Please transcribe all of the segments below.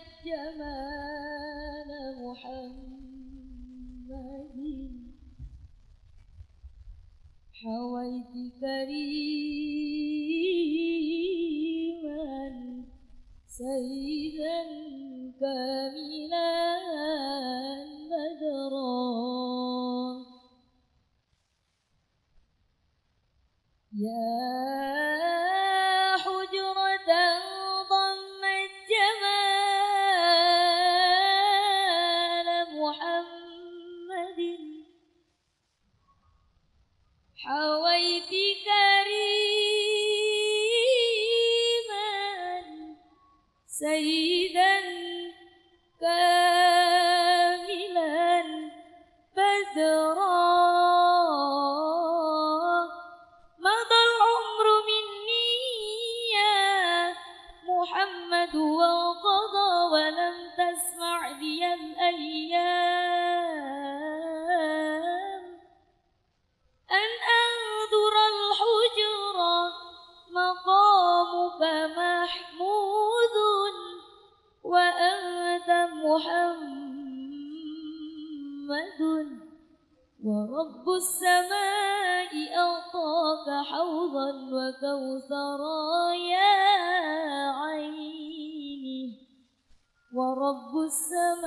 الجمال محمد. حويت كريما سيدا محمد ورب السماء أعطاك حوضا وكوثرا يا عيني. ورب السماء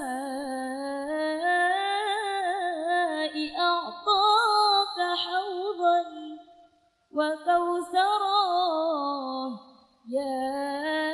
أعطاك حوضا وكوثرا يا عيني